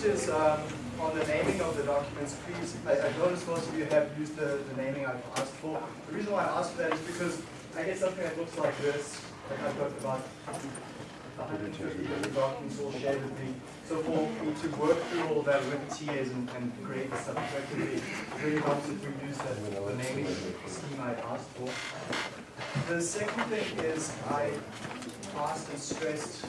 first is um, on the naming of the documents. Please, I, I noticed most of you have used the, the naming I've asked for. The reason why I asked for that is because I get something that looks like this. Like I've got about 150 different documents all shared with me. So for me to work through all that with TAs and, and grade stuff it really helps if we use the, the naming scheme I asked for. The second thing is I asked and stressed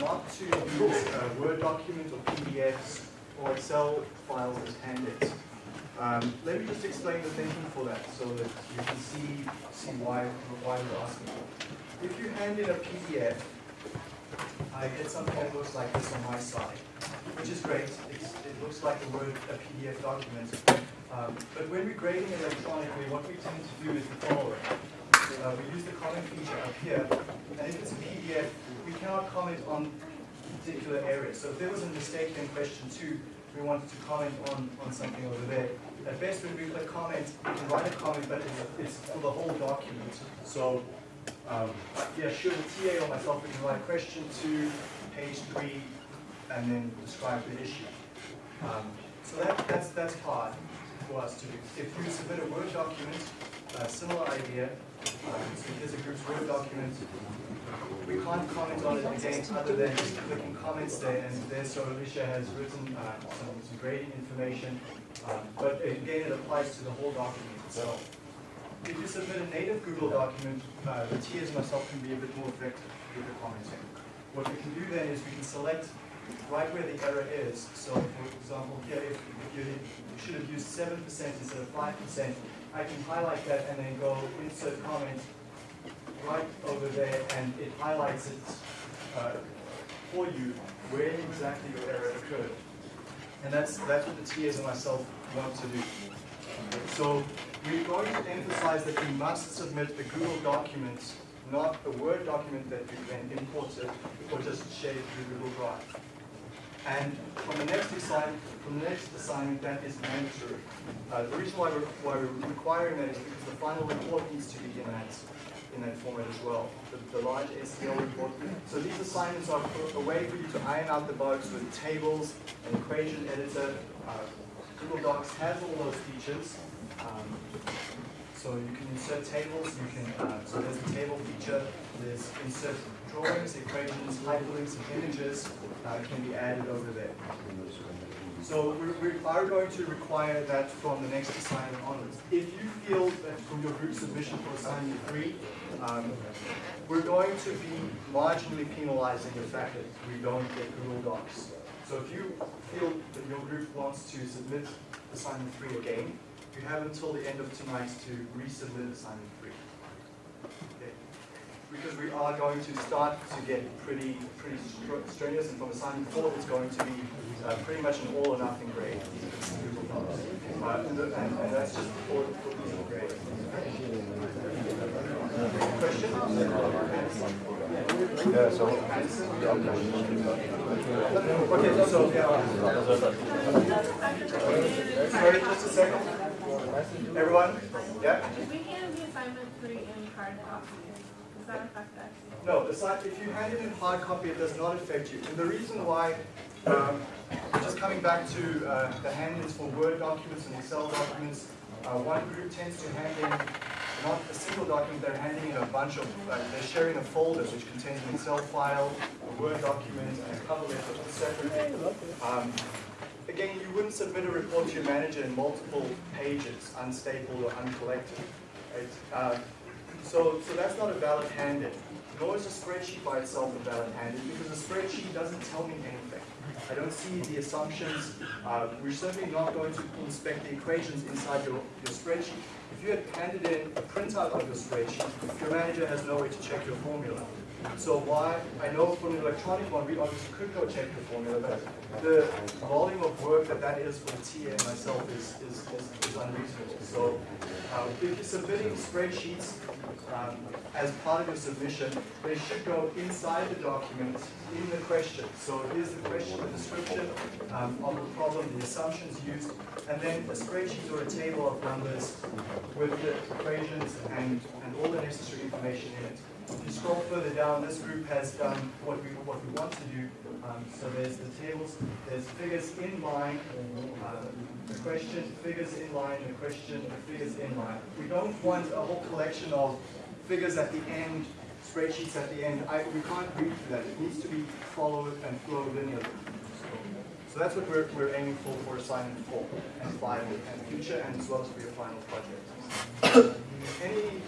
not to use a Word document or PDFs or Excel files as handouts. Um, let me just explain the thinking for that so that you can see, see why, why we're asking. If you hand in a PDF, I get something that looks like this on my side, which is great. It's, it looks like a Word, a PDF document. Um, but when we're grading electronically, what we tend to do is the following. Uh, we use the comment feature up here, and if it's a PDF, we cannot comment on particular areas. So if there was a mistake in question two, we wanted to comment on, on something over there. At best, when we click comment, we can write a comment, but it's, for the whole document. So um, yeah, sure, the TA or myself, we can write question two, page three, and then describe the issue. Um, so that, that's, that's hard for us to do. If you submit a Word document, a similar idea, um, so here's a group's Word document, we can't comment on it again other than just clicking comments there, and there so Alicia has written uh, some, some grading information, um, but again it applies to the whole document itself. If you submit a native Google document, uh, the myself can be a bit more effective with the commenting. What we can do then is we can select right where the error is. So for example, here if you, should have used 7% instead of 5%, I can highlight that and then go insert comment right over there and it highlights it uh, for you where exactly your error occurred. And that's, that's what the TAs and myself want to do. So we're going to emphasize that you must submit a Google document, not a Word document that you then import it or just share through Google Drive. And on the next assignment, from the next assignment, that is mandatory. Uh, the reason why we're, why we're requiring that is because the final report needs to be in that in that format as well, the, the large STL report. So these assignments are a way for you to iron out the bugs with tables, an equation editor. Uh, Google Docs has all those features. Um, so you can insert tables, you can, uh, so there's a table feature, there's insert drawings, equations, hyperlinks, and images uh, can be added over there. So we, we are going to require that from the next assignment onwards. If you feel that from your group submission for assignment three, um, we're going to be marginally penalizing the fact that we don't get Google Docs. So if you feel that your group wants to submit assignment three again, you have until the end of tonight to resubmit assignment three. Because we are going to start to get pretty pretty strenuous, and from assignment four, it's going to be uh, pretty much an all or nothing grade. Uh, and, and, that's just for, these grades. Question? Yeah, so. Okay, so, yeah. Sorry, just a second. Everyone? Yeah? If we hand the assignment three in hard copy, does that affect? No, if you hand it in hard copy, it does not affect you. And the reason why, um, just coming back to uh, the hand-ins for Word documents and Excel documents, uh, one group tends to hand in not a single document, they're handing in a bunch of, uh, they're sharing a folder which contains an Excel file, a Word document, and a cover letter separately. Um, again, you wouldn't submit a report to your manager in multiple pages, unstapled or uncollected. Uh, so, so that's not a valid hand-in. Nor is a spreadsheet by itself a valid hand-in because a spreadsheet doesn't tell me anything. I don't see the assumptions. Uh, we're certainly not going to inspect the equations inside your, your spreadsheet. If you had handed in a printout of your spreadsheet, your manager has no way to check your formula. So why, I know for an electronic one, we obviously could go check the formula, but the volume of work that that is for the TA and myself is, is, is, is unreasonable. So um, if you're submitting spreadsheets um, as part of your submission, they should go inside the document in the question. So here's the question the description um, of the problem, the assumptions used, and then a spreadsheet or a table of numbers with the equations and, and all the necessary information in it. If you scroll further down, this group has done what we, what we want to do. Um, so there's the tables, there's figures in line, uh, the question, figures in line, the question, the figures in line. We don't want a whole collection of figures at the end, spreadsheets at the end. I, we can't read through that. It needs to be followed and flow linearly. So that's what we're, we're aiming for for assignment four and five and future and as well as for your final project. Any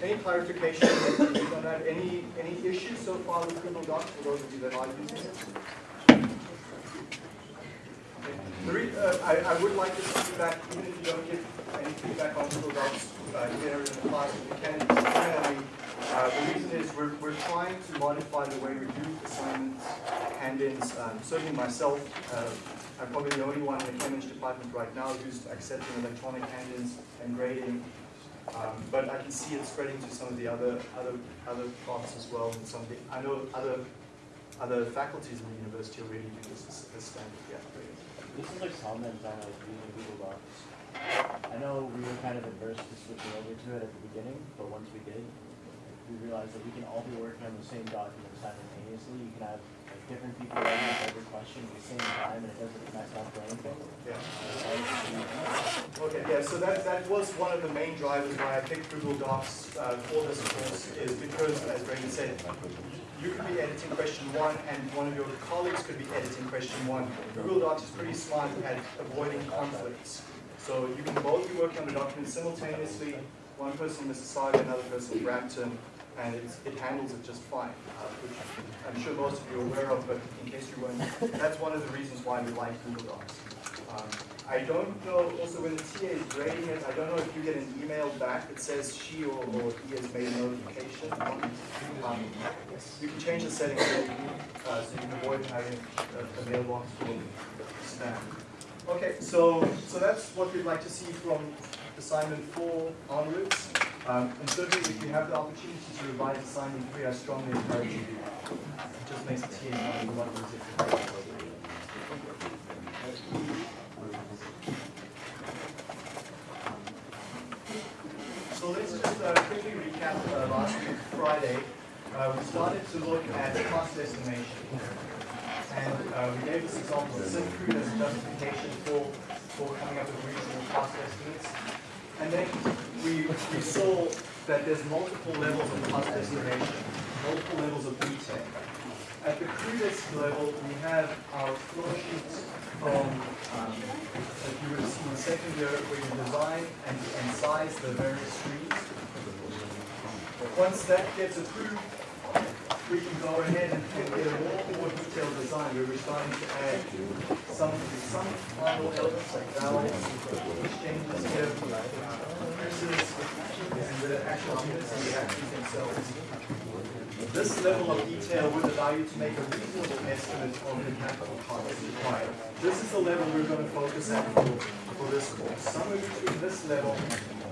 any clarification on that? Any any issues so far with Google Docs for those of you that are using it? Uh, I, I would like this feedback, even if you don't give any feedback on Google Docs uh, here in the class, if you can, uh, the reason is we're, we're trying to modify the way we do assignments, hand-ins. Um, certainly myself, uh, I'm probably the only one in the Cambridge department right now who's accepting electronic hand-ins and grading. Um, but I can see it spreading to some of the other other other parts as well. And some the, I know other other faculties in the university are already do this as standard. This is like comment on like using Google Docs. I know we were kind of adverse to switching over to it at the beginning, but once we did, we realized that we can all be working on the same document simultaneously. You can have like different people writing every question at the same time, and it doesn't mess up anything. Yeah. Okay, yeah, so that, that was one of the main drivers why I picked Google Docs uh, for this course, is because, as Brandon said, you could be editing question one, and one of your colleagues could be editing question one. Google Docs is pretty smart at avoiding conflicts. So you can both be working on the document simultaneously, one person Mississauga, another person Brampton, and it handles it just fine, uh, which I'm sure most of you are aware of, but in case you weren't, that's one of the reasons why we like Google Docs. Um, I don't know, also when the TA is grading it, I don't know if you get an email back that says she or, or he has made a notification. Um, you can change the settings so you, uh, so you can avoid having a, a mailbox full of spam. Okay, so, so that's what we'd like to see from assignment four onwards. Um, and certainly if you have the opportunity to revise assignment three, I strongly encourage you to. It just makes the TA a lot easier. So let's just uh, quickly recap uh, last week, Friday. Uh, we started to look at cost estimation. And uh, we gave this example of Syncrude as justification for, for coming up with reasonable cost estimates. And then we, we saw that there's multiple levels of cost estimation, multiple levels of detail. At the crudest level, we have our flow sheets from, um, that you would seen in second year, where you design and, and size the various streams. Once that gets approved, we can go ahead and get a more, more detailed design, we're starting to add some, some final elements like valves, exchanges here, presses, and the actual units and the actions themselves. This level of detail would allow you to make a reasonable estimate of the capital costs required. This is the level we're going to focus at for, for this course. Somewhere between this level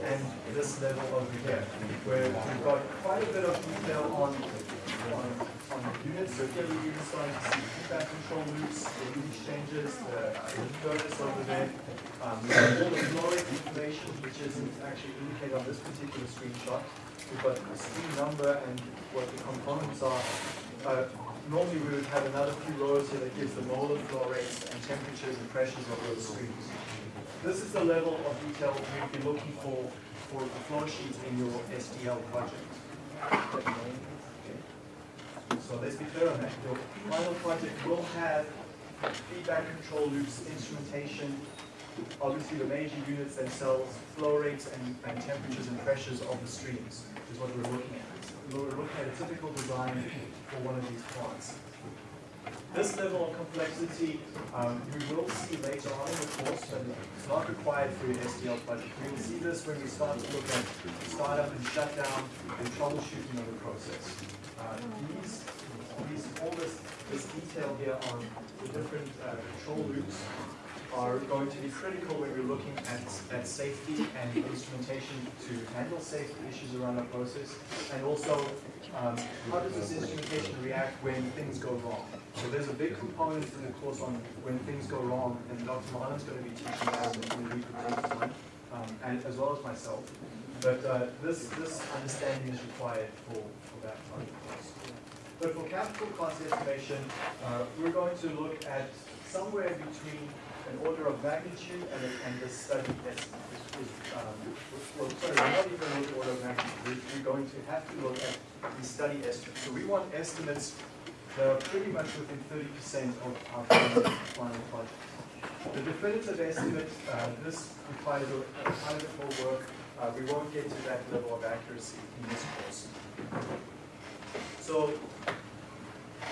and this level over here, where we've got quite a bit of detail on, on, on the units. So here we're starting to see feedback control loops, the heat exchangers, the, furnace over there. Um, all the flow information, which isn't actually indicated on this particular screenshot. We've got the stream number and what the components are. Uh, normally we would have another few rows here that gives the molar flow rates and temperatures and pressures of those streams. This is the level of detail we'd be looking for for the flow sheets in your SDL project. So let's be clear on that. Your final project will have feedback control loops, instrumentation, obviously the major units themselves, flow rates and, and temperatures and pressures of the streams which is what we're looking at. We're looking at a typical design for one of these plants. This level of complexity um, we will see later on in the course, but it's not required for your SDL project. We will see this when we start to look at startup and shutdown and troubleshooting of the process. These, these, all this, this detail here on the different control loops are going to be critical when we're looking at, at safety and instrumentation to handle safety issues around our process. And also, um, how does this instrumentation react when things go wrong? So there's a big component in the course on when things go wrong, and Dr. Mahan's going to be teaching that in the week of next month, um, and as well as myself. But uh, this, this understanding is required for, for that part of course. But for capital cost estimation, uh, we're going to look at somewhere between an order of magnitude and, a- and the study estimate. Um, well, sorry, we're not even at order of magnitude. We're, going to have to look at the study estimate. So we want estimates that are pretty much within thirty percent of our final, final project. The definitive estimate, uh, this requires a, a bit more work. Uh, we won't get to that level of accuracy in this course. So,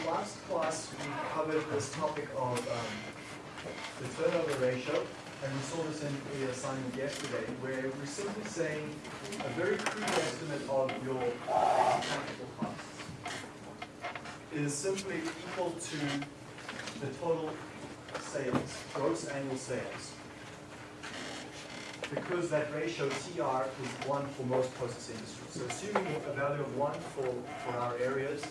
last class, we covered this topic of um, the turnover ratio, and we saw this in the assignment yesterday, where we're simply saying a very crude estimate of your capital costs is simply equal to the total sales, gross annual sales. Because that ratio TR is one for most process industries. So assuming a value of one for, for our areas,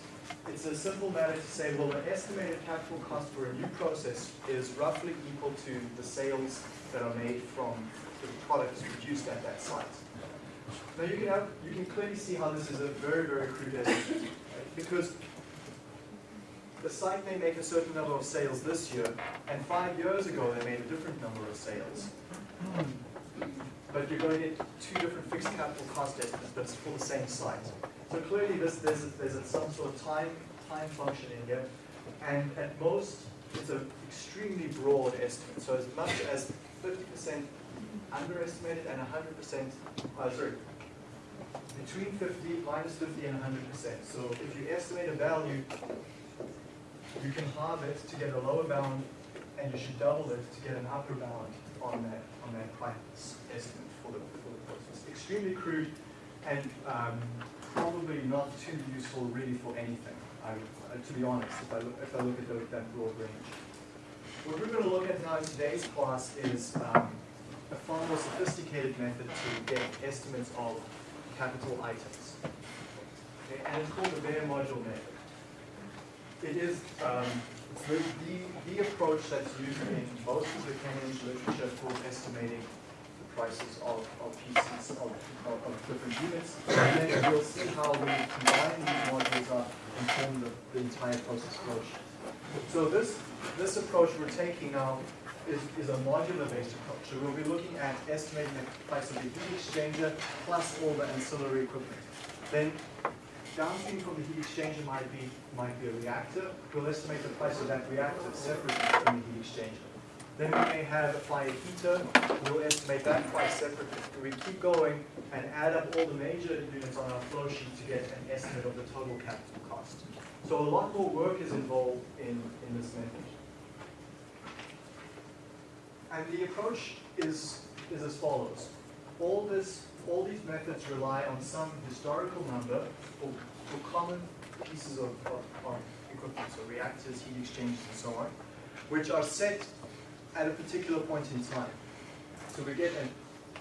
it's a simple matter to say, well, the estimated capital cost for a new process is roughly equal to the sales that are made from the products produced at that site. Now you can have, you can clearly see how this is a very, very crude estimate, right? because the site may make a certain number of sales this year, and five years ago they made a different number of sales. But you're going to get two different fixed capital cost estimates, for the same site. So clearly this, there's, there's some sort of time, time function in here, and at most, it's an extremely broad estimate. So as much as fifty percent underestimated and hundred percent, uh, sorry, between fifty, minus fifty and hundred percent. So if you estimate a value, you can halve it to get a lower bound, and you should double it to get an upper bound on that, on that estimate for the, for the process. Extremely crude and um, probably not too useful really for anything, I, uh, to be honest, if I look, if I look at the- that broad range. What we're gonna look at now in today's class is um, a far more sophisticated method to get estimates of capital items. Okay, and it's called the bare module method. It is um, the, the, approach that's used in most of the Cambridge literature for estimating the prices of, of pieces of, of, of different units. And then we'll see how we combine these modules up and form the, the entire process flow. So this, this approach we're taking now is, is a modular-based approach. So we'll be looking at estimating the price of the heat exchanger plus all the ancillary equipment. Then downstream from the heat exchanger might be, might be a reactor. We'll estimate the price of that reactor separately from the heat exchanger. Then we may have a fire heater, we'll estimate that price separately. We keep going and add up all the major units on our flow sheet to get an estimate of the total capital cost. So a lot more work is involved in, in this method. And the approach is, is as follows. All this, all these methods rely on some historical number for, for common pieces of, of, of equipment, so reactors, heat exchangers, and so on, which are set at a particular point in time. So we get an,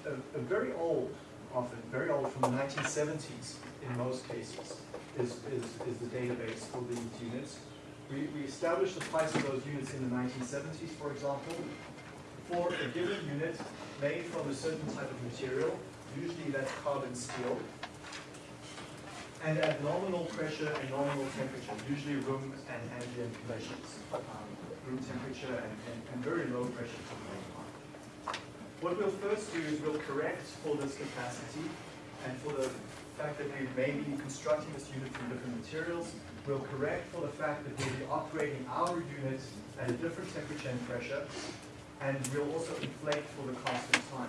a, a very old, often very old, from the 1970s in most cases, is, is, is the database for these units. We, we establish the price of those units in the 1970s, for example, for a given unit made from a certain type of material, usually that's carbon steel, and at pressure and nominal temperature, usually room and ambient conditions, um, room temperature and, and, and very low pressure. What we'll first do is we'll correct for this capacity and for the fact that we may be constructing this unit from different materials. We'll correct for the fact that we'll be operating our unit at a different temperature and pressure. And we'll also inflate for the cost and time.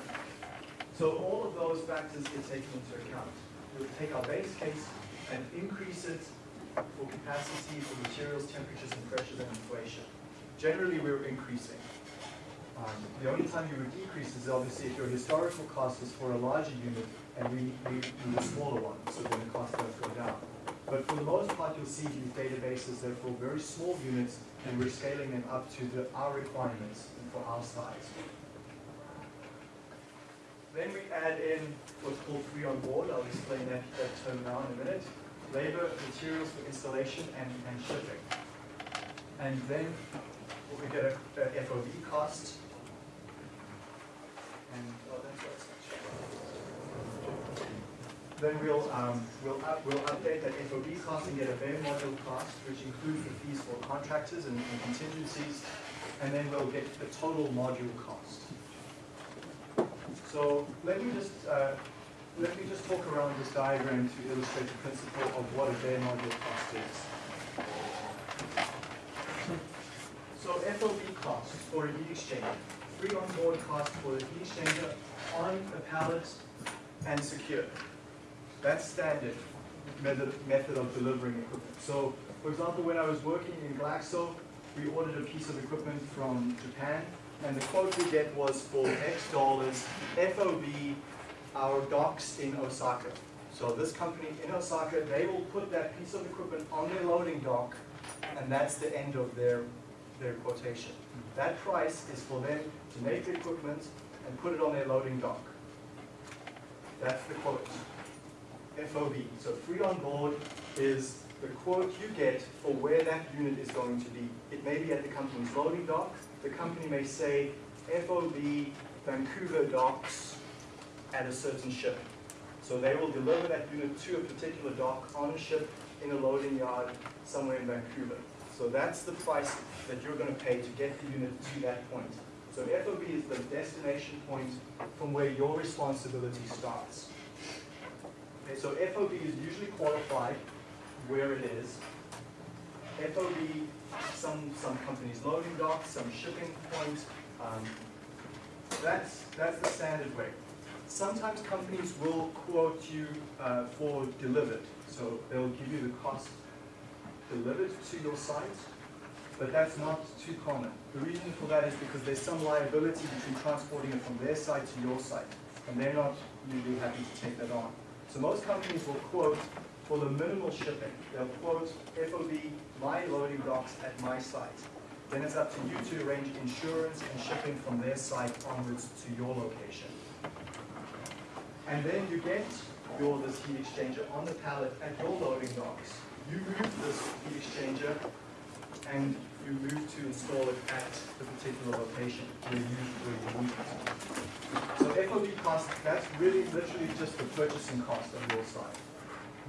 So all of those factors get taken into account. We'll take our base case and increase it for capacity, for materials, temperatures, and pressures, and inflation. Generally, we're increasing. Um, the only time you would decrease is obviously if your historical cost is for a larger unit and we, need a smaller one, so then the cost does go down. But for the most part, you'll see these databases, they're for very small units and we're scaling them up to the, our requirements in for our size. Then we add in what's called free on board. I'll explain that, that term now in a minute. Labor, materials for installation, and, and shipping. And then we get a, a FOB cost. And, oh, that's what it's Then we'll, um, we'll, up, we'll update that FOB cost and get a bare module cost, which includes the fees for contractors and, and contingencies. And then we'll get the total module cost. So let me just, uh, let me just talk around this diagram to illustrate the principle of what a bare module cost is. So FOB cost for a heat exchanger, free on board cost for the heat exchanger on a pallet and secure. That's standard method, method of delivering equipment. So, for example, when I was working in Glaxo, we ordered a piece of equipment from Japan, and the quote we get was for X dollars, FOB, our docks in Osaka. So this company in Osaka, they will put that piece of equipment on their loading dock, and that's the end of their, their quotation. That price is for them to make the equipment and put it on their loading dock. That's the quote. FOB, so free on board is the quote you get for where that unit is going to be. It may be at the company's loading dock. The company may say FOB Vancouver docks at a certain ship. So they will deliver that unit to a particular dock on a ship in a loading yard somewhere in Vancouver. So that's the price that you're going to pay to get the unit to that point. So FOB is the destination point from where your responsibility starts. Okay, so FOB is usually qualified where it is. FOB, some, some companies loading dock, some shipping point. Um, that's, that's the standard way. Sometimes companies will quote you uh, for delivered. So they'll give you the cost delivered to your site, but that's not too common. The reason for that is because there's some liability between transporting it from their site to your site, and they're not usually happy to take that on. So most companies will quote for the minimal shipping. They'll quote FOB, my loading docks at my site. Then it's up to you to arrange insurance and shipping from their site onwards to your location. And then you get your this heat exchanger on the pallet at your loading docks. You move this heat exchanger and you move to install it at the particular location where you, where you need it. So FOB cost, that's really literally just the purchasing cost on your side.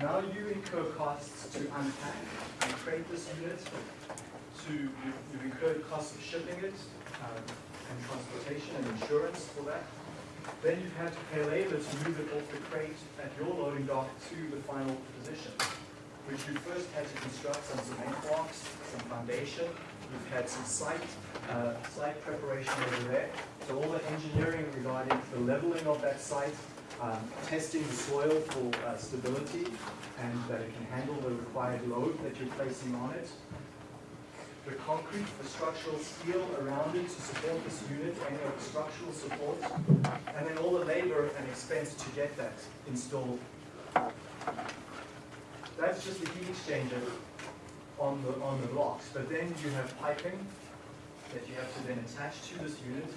Now you incur costs to unpack and crate this unit, to, you incur costs of shipping it, um, and transportation and insurance for that. Then you've had to pay labor to move it off the crate at your loading dock to the final position, which you first had to construct some cement blocks, some foundation. You've had some site, uh, site preparation over there. So all the engineering regarding the leveling of that site, um, testing the soil for uh, stability and that it can handle the required load that you're placing on it. The concrete, the structural steel around it to support this unit, any of the structural support, and then all the labor and expense to get that installed. That's just the heat exchanger on the, on the blocks. But then you have piping that you have to then attach to this unit,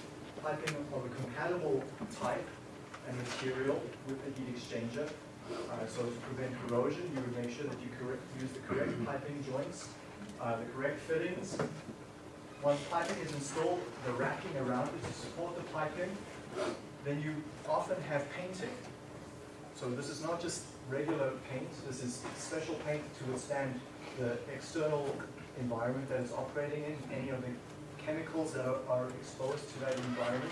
piping of a compatible type and material with the heat exchanger. Uh, so to prevent corrosion, you would make sure that you correct, use the correct piping joints, uh, the correct fittings. Once piping is installed, the racking around it to support the piping, then you often have painting. So this is not just regular paint, this is special paint to withstand the external environment that it's operating in, any of the chemicals that are, are exposed to that environment.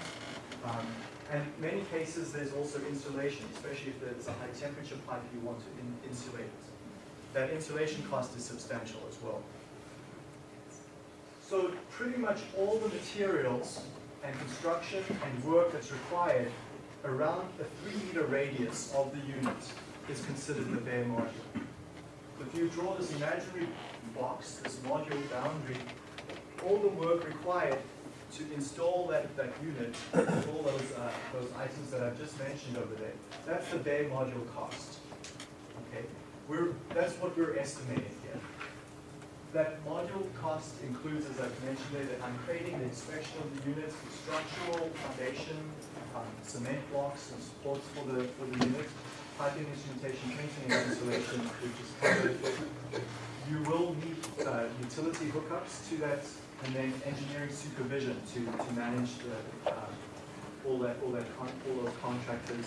Um, and in many cases, there's also insulation, especially if there's a high temperature pipe you want to in insulate. That insulation cost is substantial as well. So pretty much all the materials and construction and work that's required around a three meter radius of the unit is considered the bare module. If you draw this imaginary box, this module boundary, all the work required to install that, that unit, all those, uh, those items that I've just mentioned over there, that's the bare module cost. Okay, we're, that's what we're estimating here. that module cost includes, as I've mentioned there, that I'm creating the inspection of the units, the structural foundation, um, cement blocks and supports for the, for the unit, piping instrumentation, painting and insulation, which is covered. Utility hookups to that, and then engineering supervision to, to manage the, um, all that, all that, all those contractors,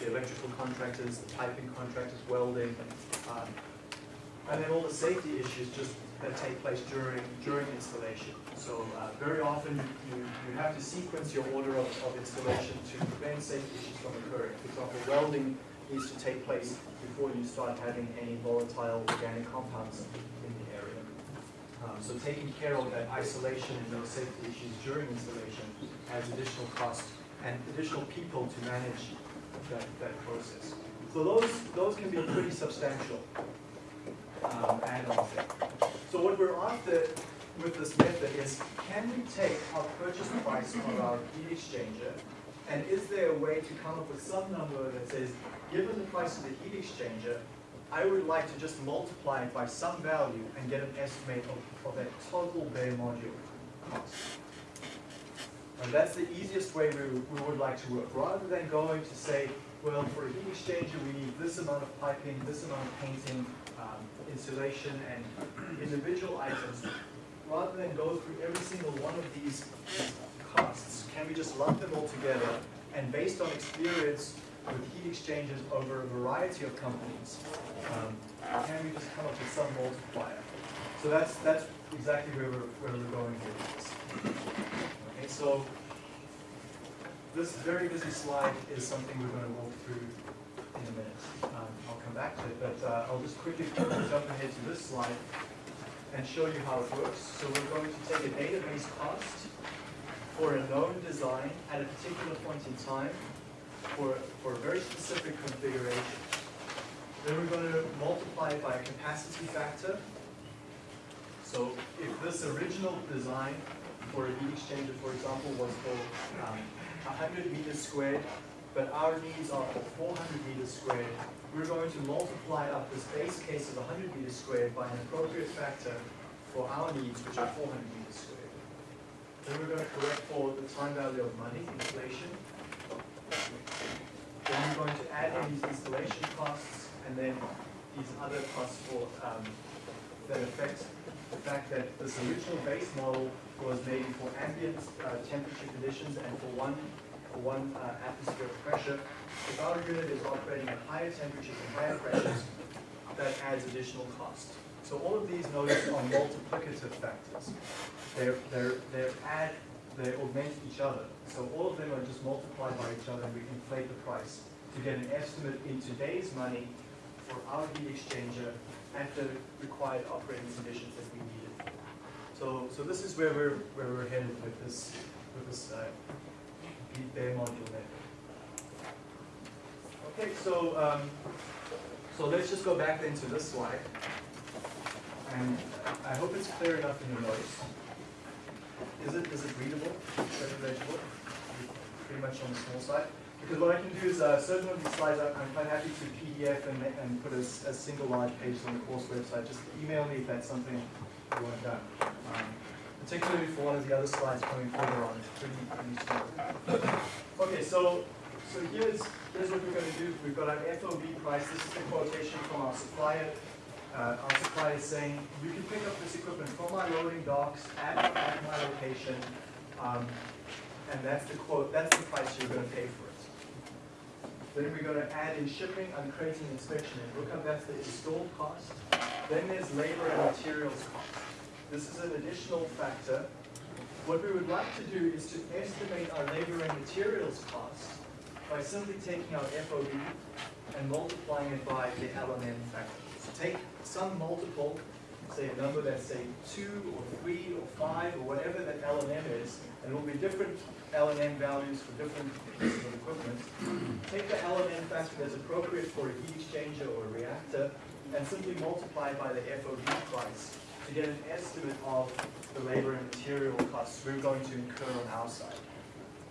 the electrical contractors, the piping contractors, welding, um, and then all the safety issues just that take place during, during installation. So, uh, very often you, you have to sequence your order of, of installation to prevent safety issues from occurring. For example, welding needs to take place before you start having any volatile organic compounds. Um, so taking care of that isolation and those safety issues during installation adds additional cost and additional people to manage that, that process. So those, those can be pretty substantial um, add-ons. So what we're after with this method is, can we take our purchase price of our heat exchanger, and is there a way to come up with some number that says, given the price of the heat exchanger, I would like to just multiply it by some value and get an estimate of, of that total bare module cost. And that's the easiest way we, we would like to work, rather than going to say, well, for a heat exchanger, we need this amount of piping, this amount of painting, um, insulation, and individual items. Rather than go through every single one of these costs, can we just lump them all together? And based on experience with heat exchangers over a variety of companies, um, can we just come up with some multiplier? So that's, that's exactly where we're, where we're going here with this. Okay, so this very busy slide is something we're going to walk through in a minute. Um, I'll come back to it, but uh, I'll just quickly jump ahead to this slide and show you how it works. So we're going to take a database cost for a known design at a particular point in time for, for a very specific configuration. Then we're going to multiply it by a capacity factor. So if this original design for a heat exchanger, for example, was for um, 100 meters squared, but our needs are for 400 meters squared, we're going to multiply up this base case of 100 meters squared by an appropriate factor for our needs, which are 400 meters squared. Then we're going to correct for the time value of money, inflation. Then you're going to add in these installation costs, and then these other costs for, um, that affect the fact that this original base model was maybe for ambient uh, temperature conditions and for one, for one uh, atmosphere of pressure. If our unit is operating at higher temperatures and higher pressures, that adds additional cost. So all of these notice are multiplicative factors. They're, they're, they're add, they augment each other. So all of them are just multiplied by each other and we inflate the price to get an estimate in today's money for our heat exchanger at the required operating conditions that we needed. So, so this is where we're, where we're headed with this, with this, uh, bare module method. Okay, so, um, so let's just go back then to this slide. And I hope it's clear enough in your notes. Is it, is it readable? Legible? Pretty much on the small side? Because what I can do is, uh, certain of these slides, I'm quite happy to PDF and, and put a single large page on the course website. Just email me if that's something you want done. Um, Particularly for one of the other slides coming further on, it's pretty, pretty small. Okay, so, so here's, here's what we're gonna do. We've got our FOB price. This is the quotation from our supplier. Uh, our supplier is saying, you can pick up this equipment from my loading docks at, at my location. Um, and that's the quote, that's the price you're gonna pay for it. Then we're gonna add in shipping, uncrating, inspection, and hookup, that's the installed cost. Then there's labor and materials cost. This is an additional factor. What we would like to do is to estimate our labor and materials cost by simply taking our FOB and multiplying it by the LMN factor. Take some multiple, say a number that's say two or three or five or whatever that LMN is, and it will be different LMN values for different pieces of equipment. Take the LMN factor that's appropriate for a heat exchanger or a reactor, and simply multiply by the FOB price to get an estimate of the labor and material costs we're going to incur on our side.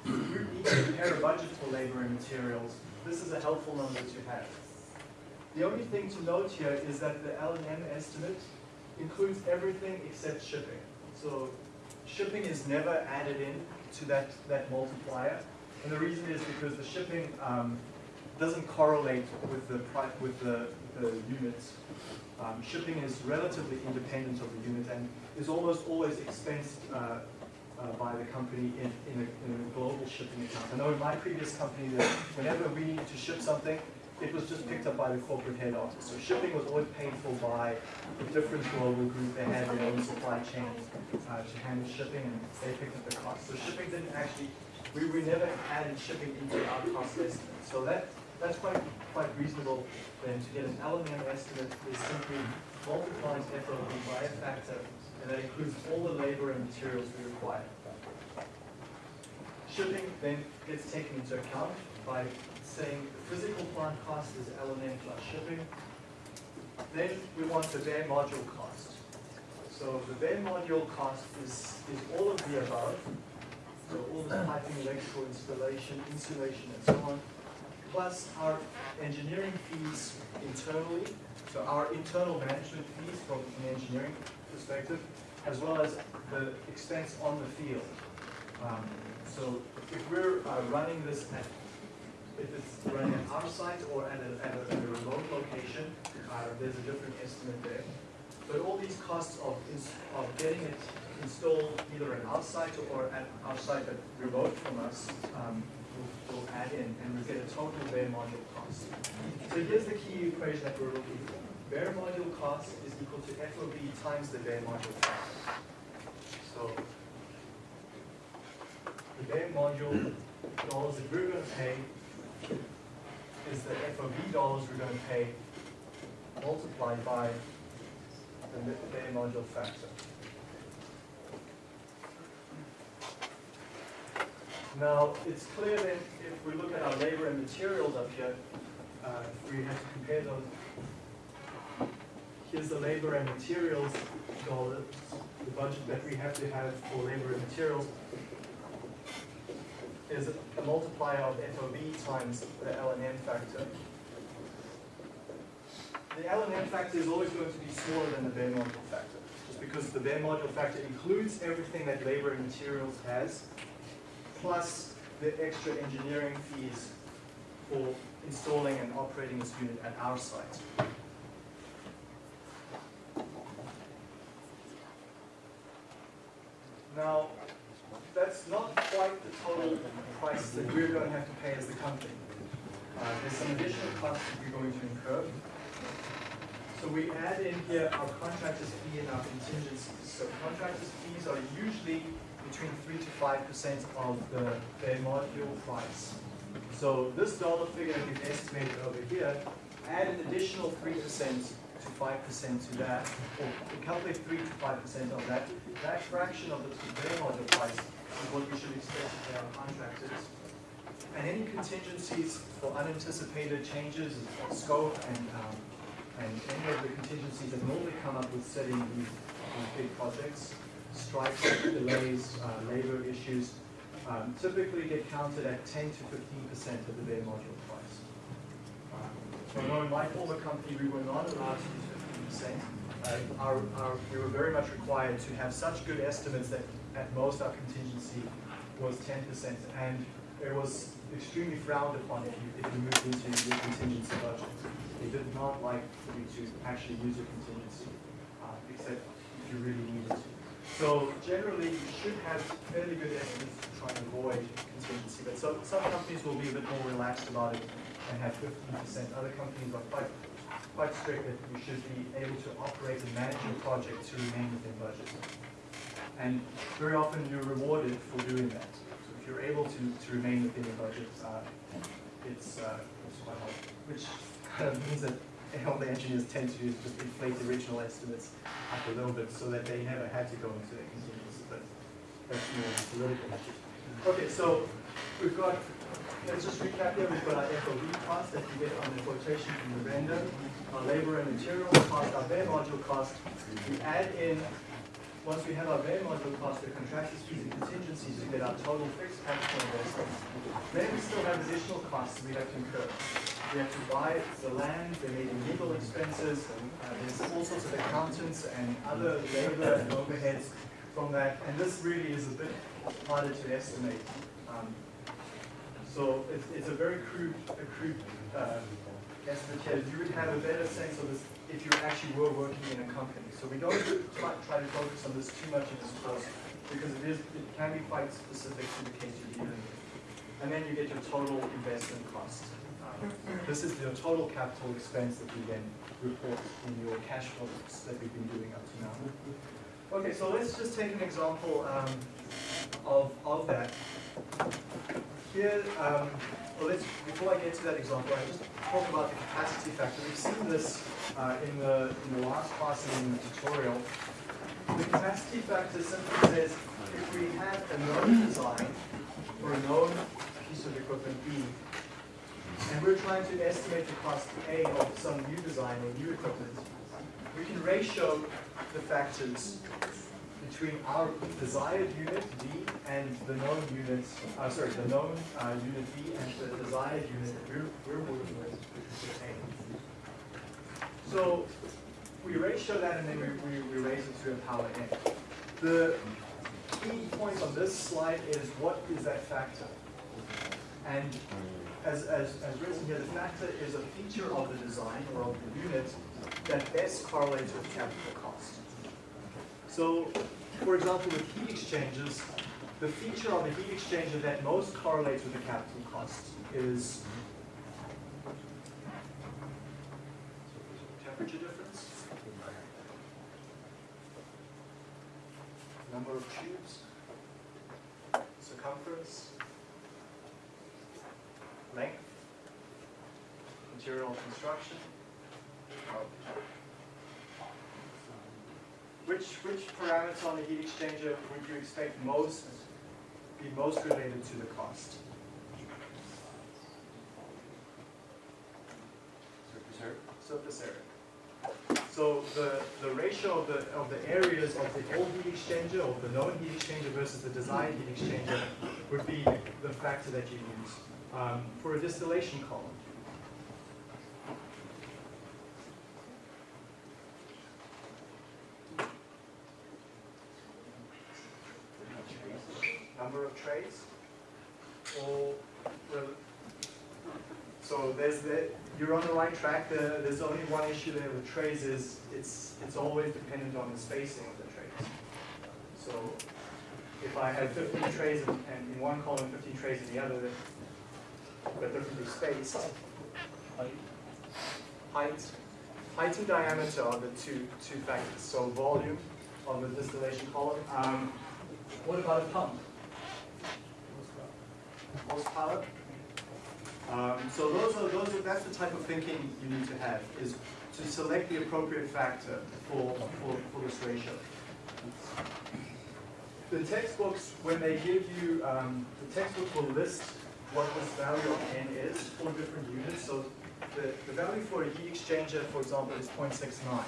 If you need to prepare a budget for labor and materials, this is a helpful number to have. The only thing to note here is that the L and M estimate includes everything except shipping. So shipping is never added in to that, that multiplier. And the reason is because the shipping um, doesn't correlate with the with the, the units. Um, shipping is relatively independent of the unit and is almost always expensed uh, uh, by the company in, in, a, in a global shipping account. I know in my previous company that whenever we needed to ship something, it was just picked up by the corporate head office. So shipping was always paid for by the different global group. They had their own supply chain uh, to handle shipping and they picked up the cost. So shipping didn't actually, we, never added shipping into our cost estimate. So that, that's quite, quite reasonable then to get an L and M estimate is simply multiplying FOB by a factor and that includes all the labor and materials we require. Shipping then gets taken into account by saying the physical plant cost is L and M plus shipping. Then we want the bare module cost. So the bare module cost is, is all of the above. So all the piping, electrical installation, insulation, and so on, plus our engineering fees internally, so our internal management fees from an engineering perspective, as well as the expense on the field. Um, so if we're uh, running this at, if it's running at our site or at a, at a, at a remote location, uh, there's a different estimate there. But all these costs of, of getting it installed either at our site or at our site but remote from us, um, will, will add in and we get a total bare module cost. So here's the key equation that we're looking for. Bare module cost is equal to FOB times the bare module cost. So the bare module dollars that we're gonna pay is the FOB dollars we're gonna pay multiplied by the bare module factor. Now, it's clear that if we look at our labor and materials up here, uh, we have to compare those. Here's the labor and materials dollars, the budget that we have to have for labor and materials is a multiplier of FOB times the L and M factor. The L and M factor is always going to be smaller than the bare module factor, just because the bare module factor includes everything that labor and materials has, plus the extra engineering fees for installing and operating this unit at our site. Now, that's not quite the total price that we're going to have to pay as the company. Uh, there's some additional costs that we're going to incur. So we add in here our contractor's fee and our contingencies. So contractor's fees are usually between three to five percent of the bare module price. So this dollar figure that we've estimated over here, add an additional three percent to five percent to that, or calculate three to five percent of that. That fraction of the bare module price is what you should expect to pay our contractors. And any contingencies for unanticipated changes of scope and, um, and any of the contingencies that normally come up with setting these, these big projects, strikes, delays, uh, labor issues, um, typically get counted at ten to fifteen percent of the bare module price. Um, So my former company, we were not allowed to use fifteen percent. Uh, Our, our, we were very much required to have such good estimates that at most our contingency was ten percent. And it was extremely frowned upon if you, if you moved into your contingency budget. They did not like for you to actually use your contingency, uh, except if you really needed to. So generally, you should have fairly good estimates to try and avoid contingency, but some, some companies will be a bit more relaxed about it and have fifteen percent. Other companies are quite, quite strict that you should be able to operate and manage your project to remain within budget. And very often you're rewarded for doing that. If you're able to, to remain within your budget, uh, it's, uh, it's quite hard. Which kind of means that all the engineers tend to do is just inflate the original estimates up a little bit so that they never had to go into the contingency, but that's more political. Okay, so we've got, let's just recap here, we've got our FOB cost that we get on the quotation from the vendor, our labor and materials cost, our bare module cost. We add in, once we have our bare module cost, the contractors fees and contingencies to get our total fixed capital investment. Then we still have additional costs we have to incur. we have to buy the land, there may be legal expenses, uh, there's all sorts of accountants and other labor and overheads from that, and this really is a bit harder to estimate. Um, so it's, it's a very crude, a crude uh, estimate here. You would have a better sense of this if you actually were working in a company. So we don't try, try to focus on this too much in this course because it is it can be quite specific to the case you're dealing with. And then you get your total investment cost. Um, this is your total capital expense that you then report in your cash flows that we've been doing up to now. Okay, so let's just take an example um, of, of that. Here, um, well, let's, before I get to that example, I just talk about the capacity factor. We've seen this uh, in, the, in the last class and in the tutorial. The capacity factor simply says if we have a known design for a known piece of equipment B, and we're trying to estimate the cost A of some new design or new equipment, we can ratio the factors between our desired unit D and the known unit, uh, sorry, the known uh, unit B and the desired unit that we're, we're working with, which is A. So we ratio that and then we, we, we raise it to a power n. The key point on this slide is what is that factor? And as, as, as written here, the factor is a feature of the design or of the unit that best correlates with capital cost. So, for example, with heat exchangers, the feature of a heat exchanger that most correlates with the capital cost is temperature difference, number of tubes, circumference, length, material construction. Which, which parameter on the heat exchanger would you expect most, be most related to the cost? Surface area. Surface area. So the, the ratio of the, of the areas of the old heat exchanger or the known heat exchanger versus the designed heat exchanger would be the factor that you use um, for a distillation column. Number of trays, or so there's the you're on the right track. The, there's only one issue there with trays is it's it's always dependent on the spacing of the trays. So if I have 15 trays and, in one column, 15 trays in the other, but differently spaced. Height, height and diameter are the two two factors. So volume of the distillation column. Um, what about a pump? Horsepower. Um, so those are those are that's the type of thinking you need to have is to select the appropriate factor for for, for this ratio. The textbooks, when they give you, um, the textbook will list what this value of n is for different units. So the, the value for a heat exchanger, for example, is 0.69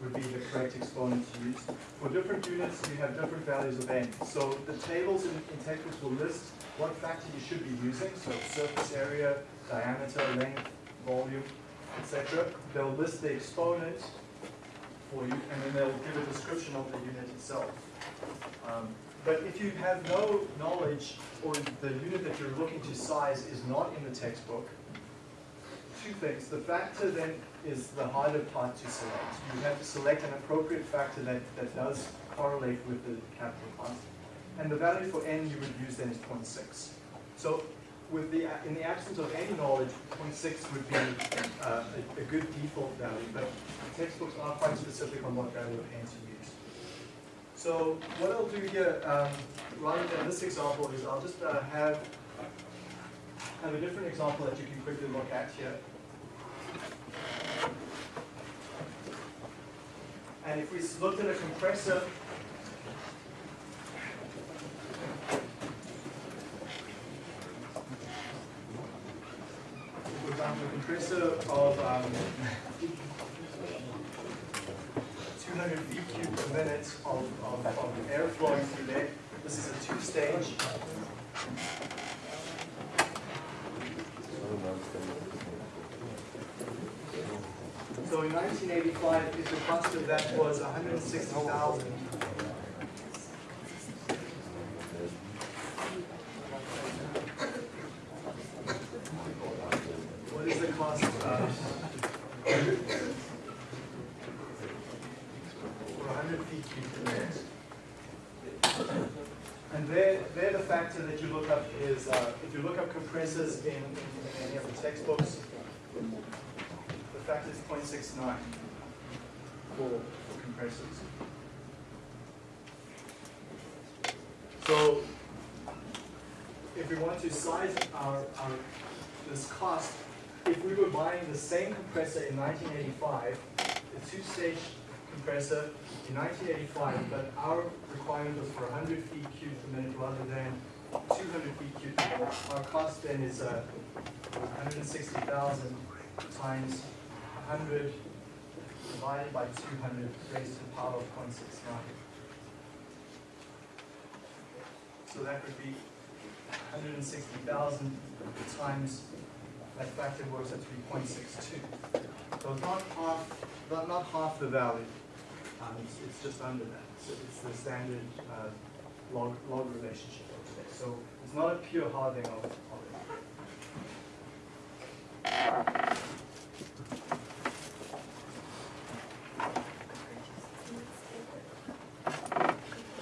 would be the correct exponent to use. For different units, you have different values of n. So the tables in, in textbooks will list what factor you should be using, so surface area, diameter, length, volume, etc. They'll list the exponent for you, and then they'll give a description of the unit itself. Um, but if you have no knowledge, or the unit that you're looking to size is not in the textbook, two things. The factor then is the harder part to select. You have to select an appropriate factor that, that does correlate with the capital cost. And the value for n you would use then is 0.6. So with the, in the absence of any knowledge, 0.6 would be uh, a, a good default value, but textbooks are quite specific on what value of n to use. So what I'll do here, um, rather than this example, is I'll just uh, have, have a different example that you can quickly look at here. And if we looked at a compressor, of um, 200 V per minute of, of, of air flowing through there. This is a two-stage. So in 1985, if the cost of that was 160,000 compressors in, in in any of the textbooks, the factor is 0.69 for, for compressors. So, if we want to size our, our, this cost, if we were buying the same compressor in 1985, the two-stage compressor in 1985, but our requirement was for 100 feet cubed per minute rather than 200 feet cubed. Our cost then is uh, 160,000 times 100 divided by 200 raised to the power of 0.69. So that would be 160,000 times, that factor works out to be 0.62. So it's not half, not, not half the value. Um, it's, it's just under that. So it's the standard uh, log, log relationship over there. So it's not a pure halving of, of it.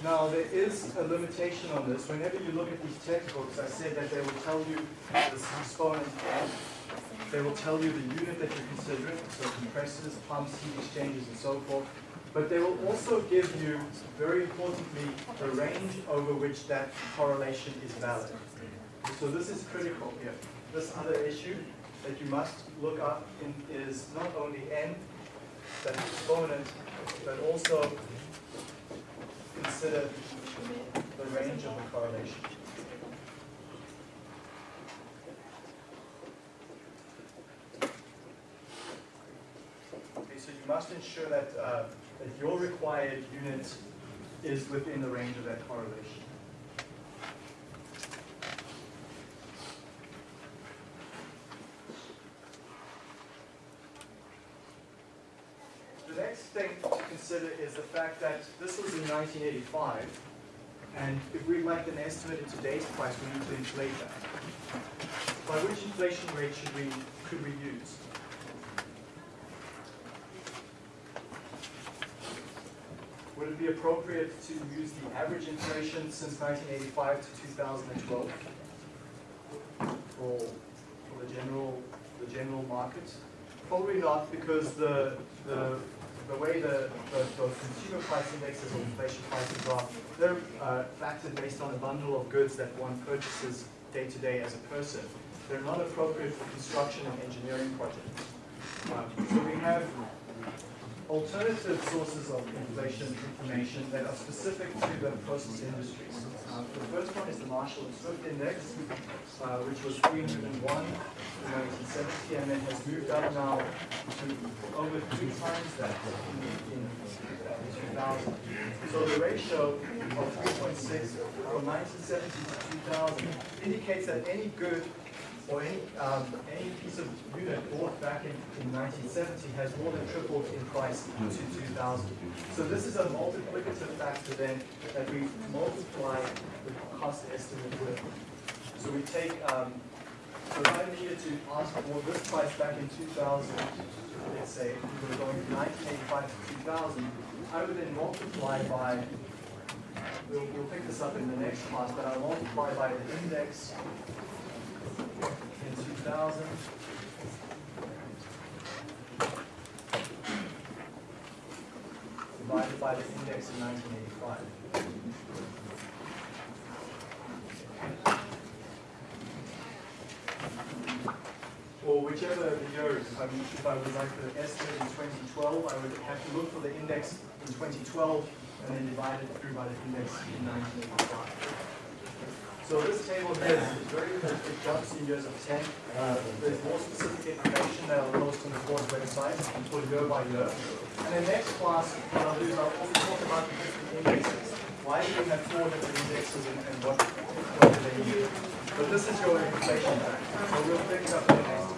Now, there is a limitation on this. Whenever you look at these textbooks, I said that they will tell you this exponent n. They will tell you the unit that you're considering, so compressors, pumps, heat exchangers, and so forth. But they will also give you, very importantly, the range over which that correlation is valid. So this is critical here. This other issue that you must look up in is not only n, that exponent, but also consider the range of the correlation. Okay, so you must ensure that, uh, that your required unit is within the range of that correlation. The next thing to consider is the fact that this was in 1985, and if we'd like an estimate in today's price, we need to inflate that. By which inflation rate should we, could we use? Would it be appropriate to use the average inflation since 1985 to 2012 for, for the general, the general market? Probably not, because the, the, the way the, the, the consumer price indexes or inflation prices are, they're uh, factored based on a bundle of goods that one purchases day to day as a person. They're not appropriate for construction and engineering projects. Um, so we have alternative sources of inflation information that are specific to the process industries. Uh, the first one is the Marshall and Swift Index, uh, which was 301 in 1970 and it has moved up now to over three times that in, in 2000. So the ratio of 3.6 from 1970 to 2000 indicates that any good or any, um, any piece of unit bought back in, in 1970 has more than tripled in price to 2000. So this is a multiplicative factor then that we multiply the cost estimate with. So we take, um, so if I needed to ask for this price back in 2000, let's say we were going from 1985 to 2000, I would then multiply by, we'll, we'll pick this up in the next class, but I'll multiply by the index 2000. Divided by the index in 1985. Or whichever the year is, if I would like to estimate in 2012, I would have to look for the index in 2012 and then divide it through by the index in 1985. So this table here is very, jumps in years of 10. Uh, there's more specific information that I'll post on the course website for year by year. And then next class, what I'll do is I'll also talk about the different indexes. Why do we have four different indexes and, and what, what do they mean? But this is your inflation. So we'll pick up the next